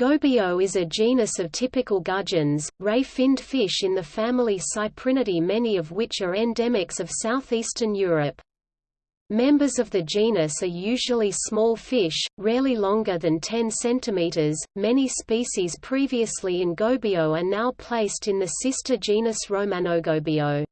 Gobio is a genus of typical gudgeons, ray-finned fish in the family Cyprinidae many of which are endemics of southeastern Europe. Members of the genus are usually small fish, rarely longer than 10 cm. Many species previously in Gobio are now placed in the sister genus Romanogobio.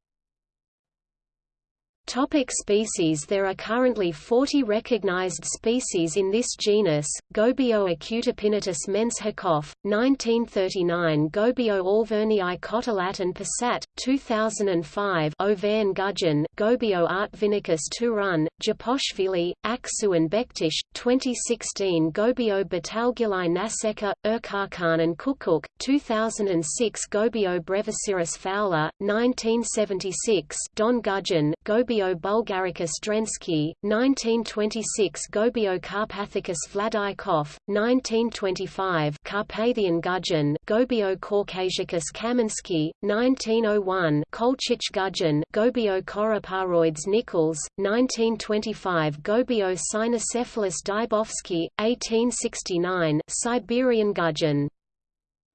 Topic species There are currently 40 recognized species in this genus, Gobio acutipinnatus Menshikov, 1939 Gobio alverniae Kottelat and Persat, 2005 Auvergne gudgeon, Gobio artvinicus Turan, Japoshvili, Aksu and Bektish, 2016 Gobio battalgilae naseka, Urkarkan and Kukuk, 2006 Gobio brevicirris fowler, 1976 Don gudgeon, Gobio bulgaricus drensky, 1926 Gobio carpathicus Vladykov, 1925 Carpathian gudgeon, Gobio caucasicus Kamensky, 1901 Kolchich gudgeon, Gobio coriparoides nichols, 1925 Gobio cynocephalus Dybowski, 1869 Siberian gudgeon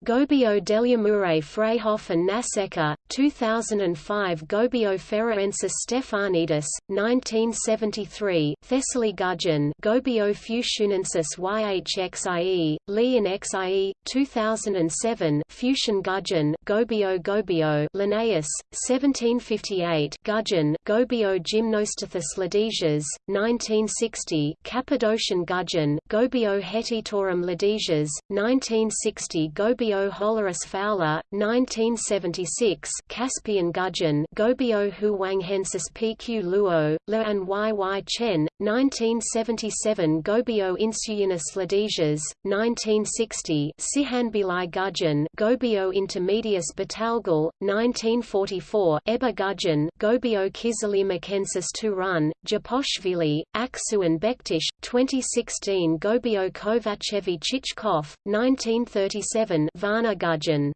Gobio Deliamure Freyhof and Naseka, 2005 Gobio feraeensis stephanidis, 1973 Thessaly Gudgeon Gobio fushunensis yhxie, xie, 2007 Fuchsian Gudgeon Gobio Gobio Linnaeus, 1758 Gudgeon Gobio gymnostethus ladesias, 1960 Cappadocian Gudgeon Gobio hettitorum ladesias, 1960 Gobio Gobio holurus fowler, 1976 Caspian gudgeon Gobio huanghensis pq luo, le and yy chen, 1977 Gobio insuyanus ladesias, 1960 Sihanbili gudgeon Gobio intermedius Battalgil, 1944 Eba gudgeon Gobio kizilirmakensis Turan, Japoshvili, Aksu and Bektish, 2016 Gobio kovatschevi Chichkov, 1937 Varna gudgeon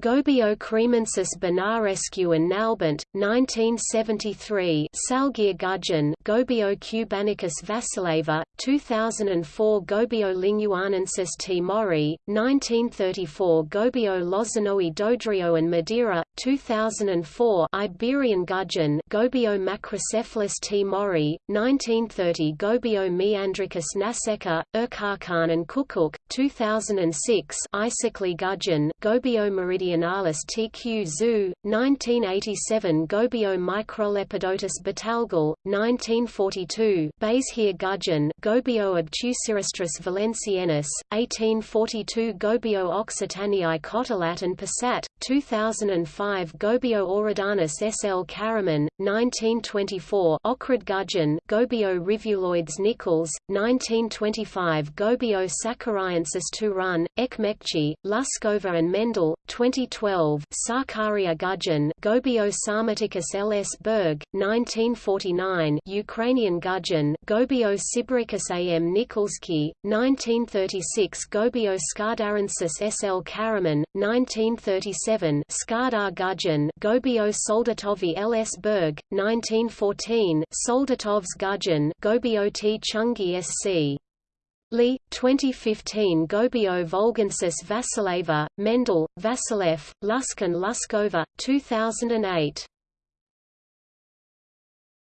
Gobio krymensis Bănărescu and Nalbant, 1973 Salgir Gudgeon Gobio kubanicus vasileva, 2004 Gobio lingyuanensis T. Mori, 1934 Gobio lozanoi Doadrio and Madeira, 2004 Iberian Gudgeon Gobio macrocephalus T. Mori, 1930 Gobio maeandricus naseka, Urkarkan and Kukuk, 2006 Isakli Gudgeon Gobio meridian Medionalis TQ Zoo, 1987 Gobio microlepidotus Battalgil, 1942 Bayeshire gudgeon Gobio obtusirostris Valenciennes, 1842 Gobio occitaniae Kottelat and Persat, 2005 Gobio ohridanus SL Karaman, 1924 Ochrid gudgeon Gobio rivuloides nichols, 1925 Gobio sakaryaensis Turan, Ekmekchi, Luskova and Mendel, 20 2012 Sakarya gudgeon Gobio sarmaticus ls Berg, 1949 Ukrainian gudgeon Gobio sibiricus am Nikolsky, 1936 Gobio skadarensis sl Karaman, 1937 Skadar gudgeon Gobio soldatovi ls Berg, 1914 Soldatov's gudgeon Gobio t Chungi sc. Lee, 2015 Gobio Volgensis Vasileva, Mendel, Vasilev, Lusk and Luskova, 2008